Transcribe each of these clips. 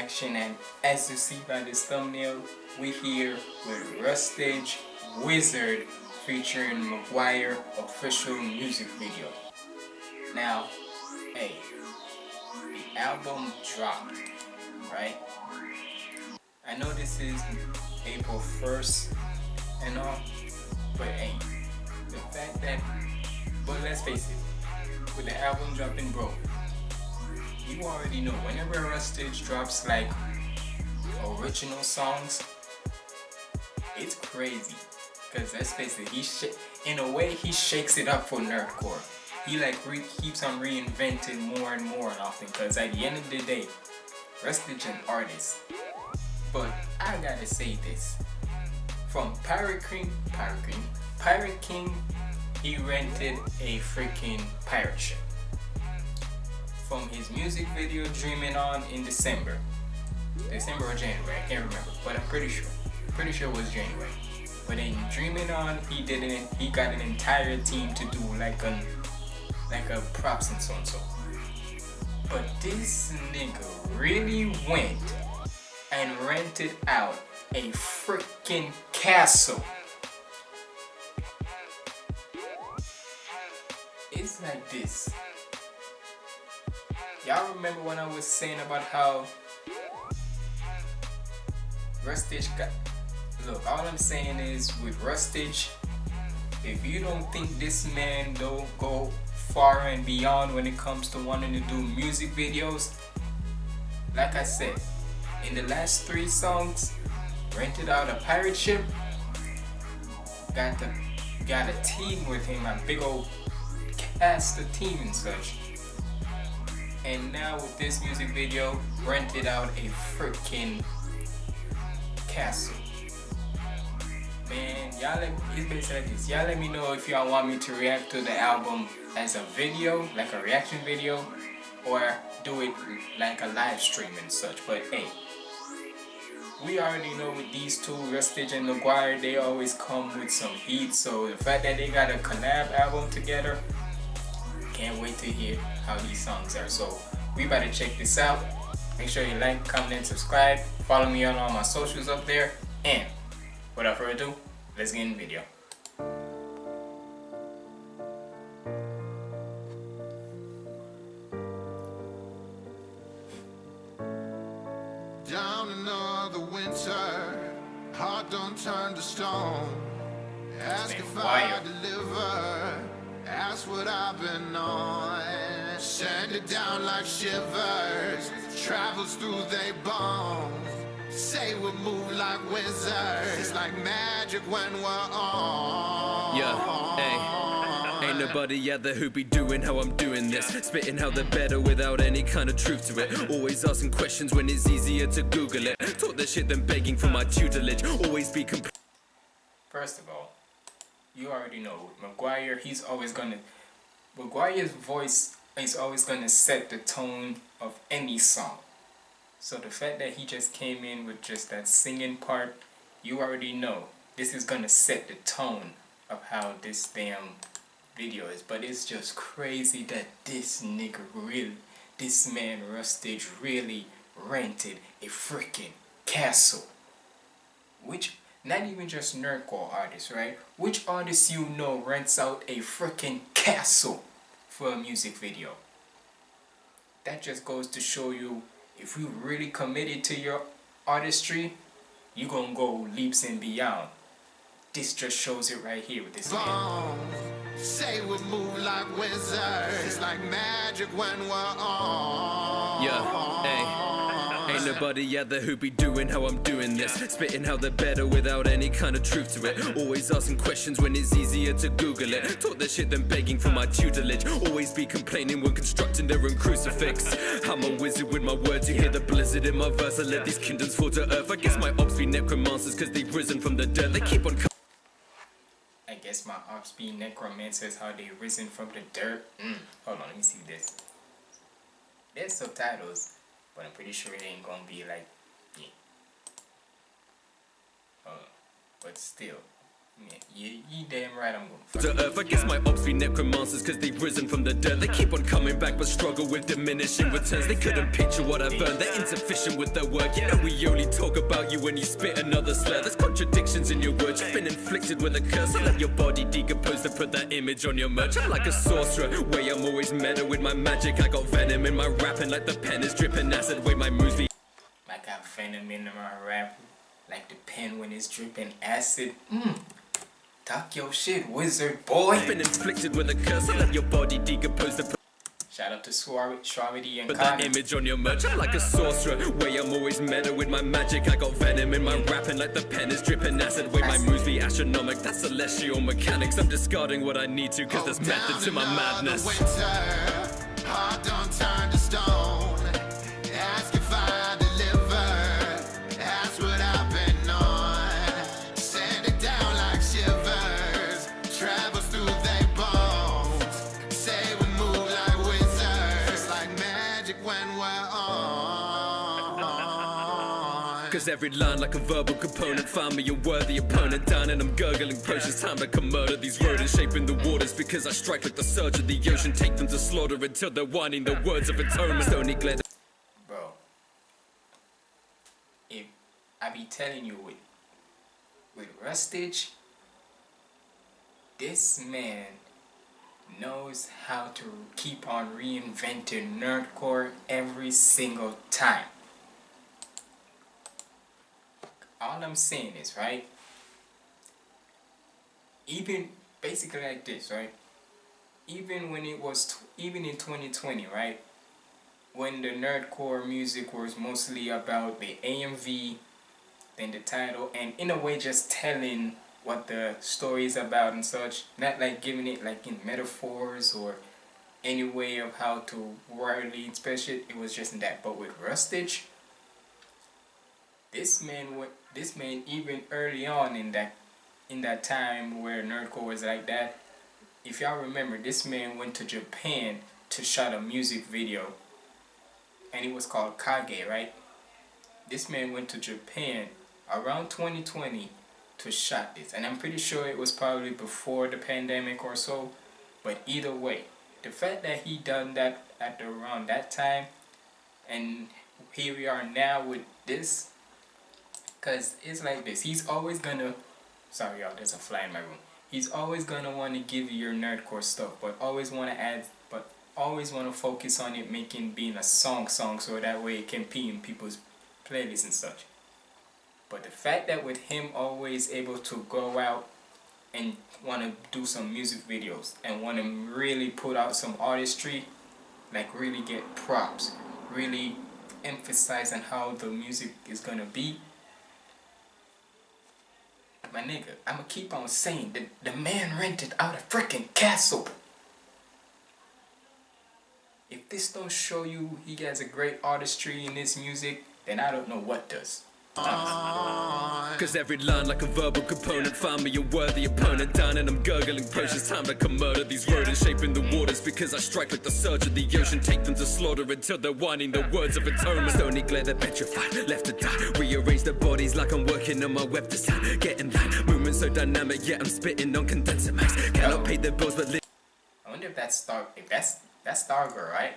and as you see by this thumbnail we here with Rustage Wizard featuring McGuire official music video. Now, hey, the album dropped, right? I know this is April 1st and all, but hey, the fact that, but let's face it, with the album dropping bro you already know whenever Rustage drops like original songs it's crazy. Because let's face it he in a way he shakes it up for nerdcore. He like keeps on reinventing more and more often because at the end of the day Rustage an artist. But I gotta say this. From Pirate King Pirate King Pirate King he rented a freaking pirate ship from his music video Dreaming On in December. December or January, I can't remember, but I'm pretty sure. Pretty sure it was January. But in Dreaming On, he did it. He got an entire team to do like a like a props and so and so. But this nigga really went and rented out a freaking castle it's like this. Y'all remember when I was saying about how Rustage got... Look, all I'm saying is with Rustage, if you don't think this man don't go far and beyond when it comes to wanting to do music videos, like I said, in the last three songs, rented out a pirate ship, got the got a team with him, a big old cast the team and such. And now with this music video, rented out a freaking castle. Man, y'all let it's basically like this. Y'all let me know if y'all want me to react to the album as a video, like a reaction video, or do it like a live stream and such. But hey, we already know with these two, Rustage and McGuire, they always come with some heat. So the fact that they got a collab album together, can't wait to hear how these songs are. So we better check this out. Make sure you like, comment, and subscribe. Follow me on all my socials up there. And without further ado, let's get in the video. Down another winter, heart don't turn to stone. Ask if I deliver. That's what I've been on. Send it down like shivers, travels through their bones. Say we move like wizards, it's like magic when we're on. Yeah, hey. Ain't nobody out there who be doing how I'm doing this Spitting how they're better without any kind of truth to it Always asking questions when it's easier to Google it Talk that shit than begging for my tutelage Always be First of all, you already know McGuire, he's always gonna McGuire's voice is always gonna set the tone of any song. So the fact that he just came in with just that singing part, you already know this is gonna set the tone of how this damn video is. But it's just crazy that this nigga really, this man Rustage really rented a freaking castle. Which not even just nerdcore artists, right? Which artist you know rents out a freaking castle for a music video? That just goes to show you if you really committed to your artistry, you gonna go leaps and beyond. This just shows it right here with this man. Say we move like wizards, it's like magic when we're on. Yeah, hey. Ain't nobody out there who be doing how I'm doing this. Spitting how they're better without any kind of truth to it. Always asking questions when it's easier to Google it. Talk that shit than begging for my tutelage. Always be complaining when constructing their own crucifix. I'm a wizard with my words, you hear the blizzard in my verse. I let these kingdoms fall to earth. I guess my ops be necromancers cause they've risen from the dirt They keep on I guess my ops be necromancers how they risen from the dirt. Mm. Hold on, let me see this. There's subtitles but I'm pretty sure it ain't gonna be like yeah. Uh, but still, Yeah, you damn right I'm gonna to earth. I guess my ops be necromancers cause they've risen from the dirt. They keep on coming back but struggle with diminishing returns. They couldn't picture what I've earned. They're insufficient with their work. You know we only talk about you when you spit another slur. There's contradictions in your words. You've been inflicted with a curse. I let your body decompose to put that image on your merch. I'm like a sorcerer, way I'm always meta with my magic. I got venom in my rapping like the pen is dripping acid. Way my moves be I got venom in my rap, like the pen when it's dripping acid. Mmm. Talk your shit, wizard boy. I've been inflicted with a curse. I let your body decompose to put Shout out to Suavity Suavity and Put that Connor. image on your merch. I'm like a sorcerer, way I'm always meta with my magic. I got venom in my rapping like the pen is dripping acid. Way my moves be astronomical. That's celestial mechanics. I'm discarding what I need to cause there's method to my madness. Cause every line like a verbal component. Find me a worthy opponent. Down and I'm gurgling potions. Time to come murder these rodents. Shaping the waters Because I strike like the surge of the ocean. Take them to slaughter until they're whining the words of atonement. Stony glare. Bro. If I be telling you with with Rustage, this man knows how to keep on reinventing nerdcore every single time. All I'm saying is, right? Even basically like this, right? Even when it was, even in 2020, right? when the nerdcore music was mostly about the AMV, then the title, and in a way just telling what the story is about and such, not like giving it like in metaphors or any way of how to wordly express it. It was just in that. But with Rustage, this man went. This man even early on in that in that time where nerdcore was like that. If y'all remember, this man went to Japan to shot a music video and it was called Kage, right? This man went to Japan around 2020 to shot this, and I'm pretty sure it was probably before the pandemic or so. But either way, the fact that he done that at around that time, and here we are now with this, cause it's like this. He's always gonna. Sorry, y'all. There's a fly in my room. He's always gonna want to give you your nerdcore stuff, but always want to add, but always want to focus on it making being a song song so that way it can be in people's playlists and such. But the fact that with him always able to go out and want to do some music videos and want to really put out some artistry, like really get props, really emphasize on how the music is gonna be. My nigga, I'ma keep on saying that the man rented out a freaking castle. If this don't show you he has a great artistry in his music, then I don't know what does. Ah. Cause every line like a verbal component Find me a worthy opponent. Down and I'm gurgling potions Time to come murder these rodents. Shaping the waters Because I strike like the surge of the ocean. Take them to slaughter until they're whining the words of atonement. Stony glare they're petrified Left to die. Rearrange their bodies like I'm working on my web design. Getting that movement so dynamic Yet I'm spitting on condenser max Cannot pay the bills but li- I wonder if that's Star if that's that's Stargirl, right?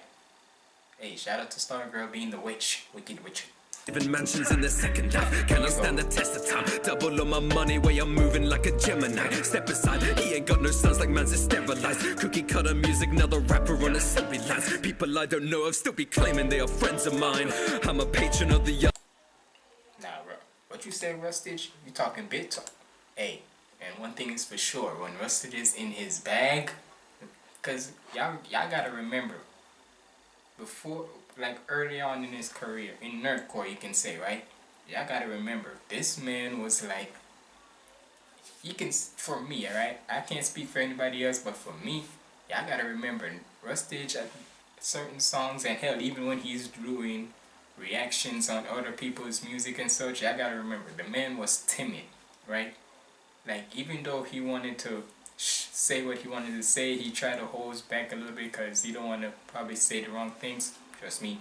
Hey, shout out to Stargirl being the witch, wicked witch. Living mansions in the second half. Cannot stand the test of time. Double on my money way I'm moving like a Gemini. Step aside, he ain't got no sons like man's is sterilized. Cookie cutter music, now the rapper on assembly lines. People I don't know of still be claiming they are friends of mine. I'm a patron of the young Nah, bro. What you say, Rustage? You talking big talk. Hey, and one thing is for sure, when Rustage is in his bag, cause y'all y'all gotta remember, before like early on in his career in nerdcore, you can say right. Y'all gotta remember, this man was like. You can for me, alright. I can't speak for anybody else, but for me, y'all gotta remember, Rustage at certain songs, and hell, even when he's doing reactions on other people's music and such, I gotta remember the man was timid, right? Like even though he wanted to say what he wanted to say, he tried to hold back a little bit because he don't want to probably say the wrong things. Trust me,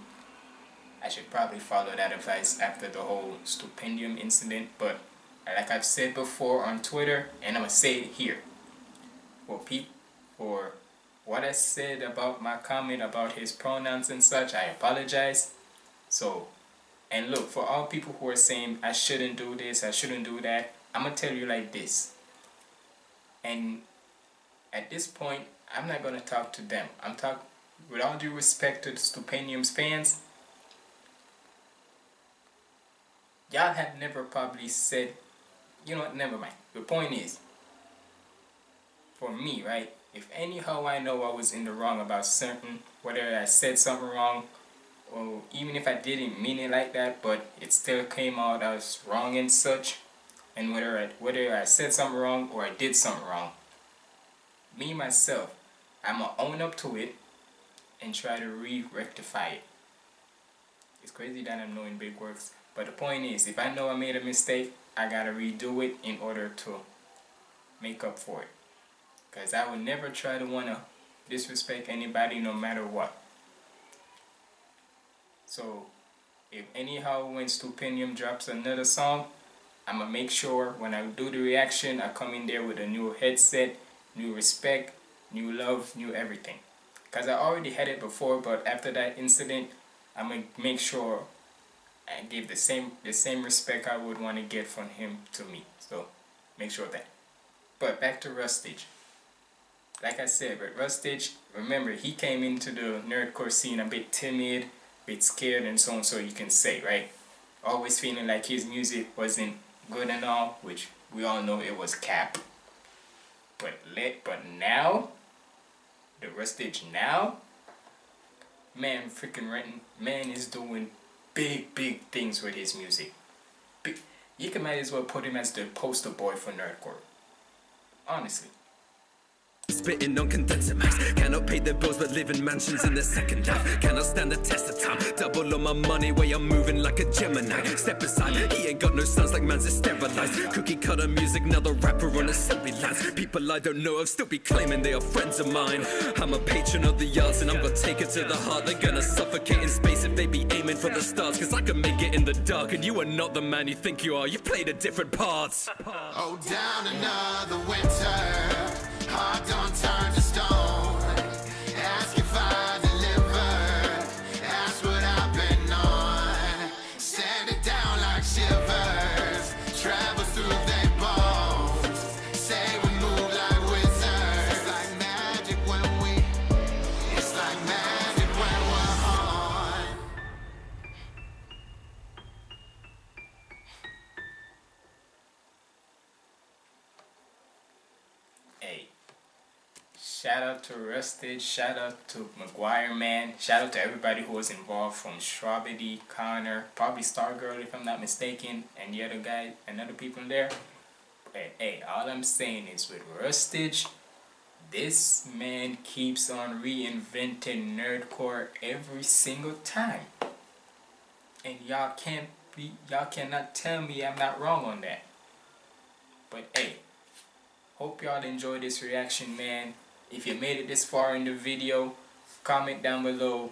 I should probably follow that advice after the whole stupendium incident. But like I've said before on Twitter, and I'm gonna say it here. For people, for what I said about my comment about his pronouns and such, I apologize. So, and look, for all people who are saying I shouldn't do this, I shouldn't do that, I'm gonna tell you like this. And at this point, I'm not gonna talk to them. I'm talking, with all due respect to the Stupendium's fans. Y'all have never probably said, you know what, never mind. The point is, for me, right, if anyhow I know I was in the wrong about certain, whether I said something wrong, or even if I didn't mean it like that, but it still came out as wrong and such, and whether I, whether I said something wrong or I did something wrong, me myself, I'm gonna own up to it and try to re-rectify it. It's crazy that I'm knowing big works, but the point is, if I know I made a mistake, I gotta redo it in order to make up for it. Because I would never try to wanna disrespect anybody no matter what. So, if anyhow when Stupendium drops another song, I'm gonna make sure when I do the reaction, I come in there with a new headset, new respect, new love, new everything. Because I already had it before, but after that incident, I'm to make sure I give the same the same respect I would want to get from him to me. So, make sure that. But back to Rustage. Like I said, but Rustage, remember, he came into the nerdcore scene a bit timid, bit scared, and so on, so you can say, right? Always feeling like his music wasn't good and all, which we all know it was cap. But let, but now, the Rustage now, man, freaking Renton, man is doing big, big things with his music. Big, you can might as well put him as the poster boy for nerdcore. Honestly. Spitting on condenser mics Cannot pay the bills but live in mansions in the second life Cannot stand the test of time. Double on my money way I'm moving like a Gemini. Step aside, he ain't got no sons like man's is sterilized. Cookie cutter music, now the rapper on assembly lines. People I don't know of still be claiming they are friends of mine. I'm a patron of the arts and I'm gonna take it to the heart. They're gonna suffocate in space if they be aiming for the stars. Cause I can make it in the dark and you are not the man you think you are. You've played a different part Oh, down another winter Ask what I've been on. Sand it down like to Rustage, shout out to McGuire Man, shout out to everybody who was involved from Strawberry, Connor, probably Stargirl if I'm not mistaken, and the other guy and other people there. But hey, all I'm saying is with Rustage, this man keeps on reinventing nerdcore every single time. And y'all can't be y'all cannot tell me I'm not wrong on that. But hey, Hope y'all enjoyed this reaction, man. If you made it this far in the video, comment down below,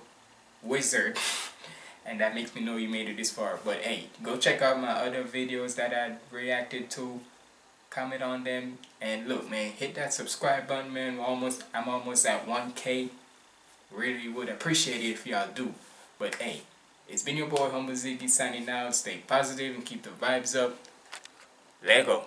wizard. and that makes me know you made it this far. But hey, go check out my other videos that I reacted to. Comment on them. And look, man, hit that subscribe button, man. We're almost, I'm almost at 1K. Really would appreciate it if y'all do. But hey, it's been your boy Humble Ziggy signing out. Stay positive and keep the vibes up. Lego.